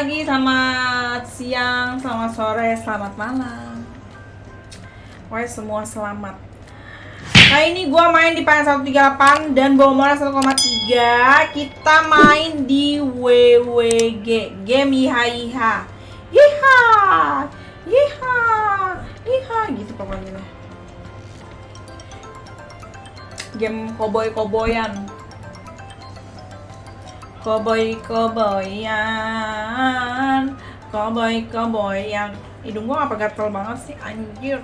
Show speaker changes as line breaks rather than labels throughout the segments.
pagi, selamat siang, selamat sore, selamat malam. Pokoknya semua selamat. Kali ini gua main di Payan 138 dan bawa modal 1,3 Kita main di WWG Game Iha Iha. Iha! Iha! Iha! Gitu pokoknya. Game koboy-koboyan Koboy koboyan Koboy koboyan Hidung gua apa gatel banget sih anjir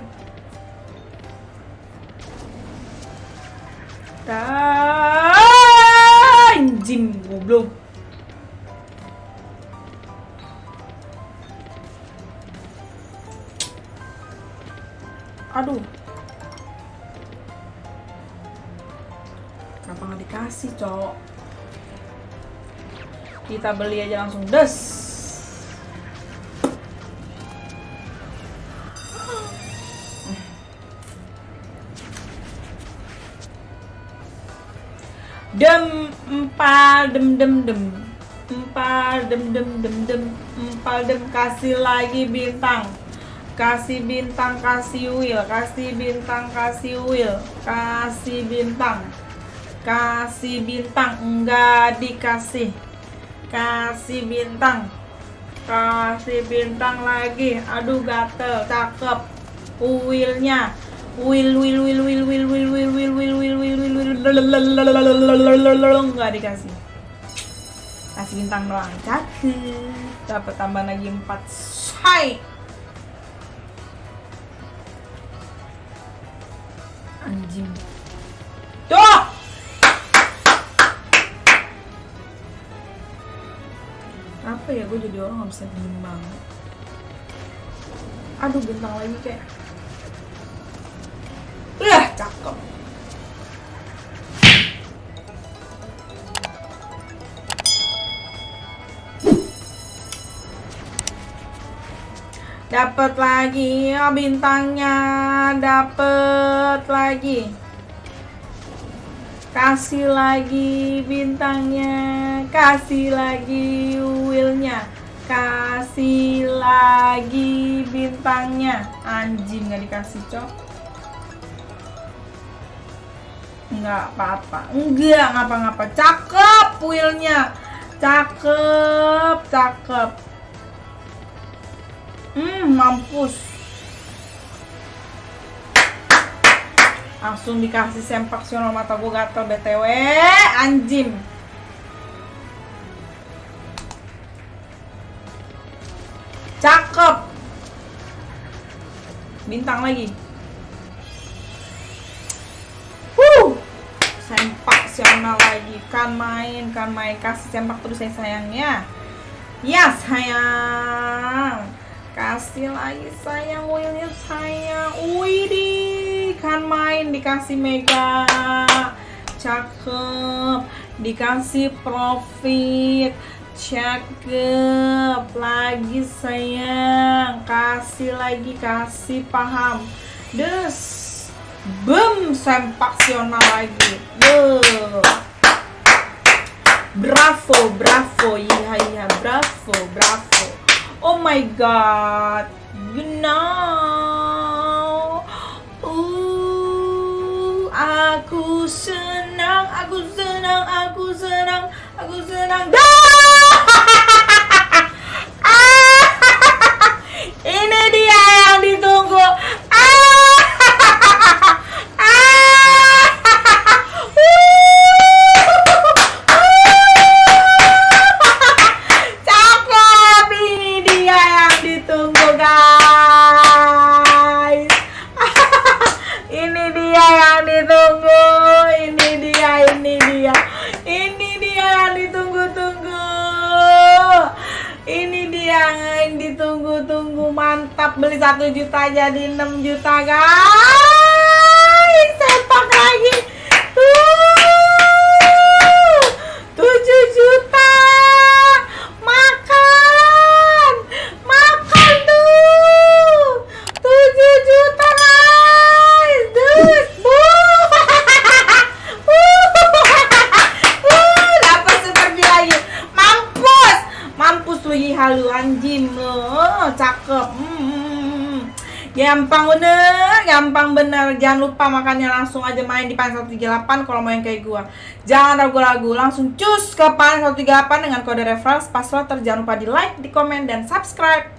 Anjing goblok. Aduh. Kenapa nggak dikasih cowok kita beli aja langsung des dem empal dem dem dem. Empal dem dem dem dem. Empal dem kasih lagi bintang. Kasih bintang kasih wheel kasih bintang kasih wheel kasih bintang. Kasih bintang enggak dikasih. Kasih bintang. Kasih bintang lagi. Aduh gatel cakep. Wheelnya wheel wheel wheel wheel wheel nggak dikasih. Kasih bintang doang. Cakep. Dapat tambah lagi 4 say anjing. Tuh apa ya gue jadi orang nggak bisa diem aduh bintang lagi kayak Wah, cakep. Dapat lagi oh, bintangnya, dapat lagi. Kasih lagi bintangnya, kasih lagi wheelnya, kasih lagi bintangnya. Anjing nggak dikasih cok. Enggak apa-apa. Enggak ngapa-ngapa. Cakep wheelnya. Cakep, cakep. Hmm, mampus. Langsung dikasih sempak sional mata gue gatel BTW. Anjing. Cakep. Bintang lagi. Huh. Sempak sional lagi. Kan main, kan main. Kasih sempak terus saya sayangnya. Ya sayang. Kasih lagi sayang wheelnya sayang. Widih, kan main dikasih mega. Cakep. Dikasih profit. Cakep. Lagi sayang. Kasih lagi, kasih paham. Des. Bem, sempaksional lagi. Duh. Bravo, bravo, iya iya, bravo, bravo. Oh my god, you know. Uh, aku senang, aku senang, aku senang, aku senang. Ah! Yang ditunggu-tunggu mantap beli satu juta jadi 6 juta guys. Sepak lagi. Gampang bener, gampang bener. Jangan lupa makanya langsung aja main di Pan 138 kalau mau yang kayak gua. Jangan ragu-ragu, langsung cus ke Pan 138 dengan kode referral password. Jangan lupa di like, di komen, dan subscribe.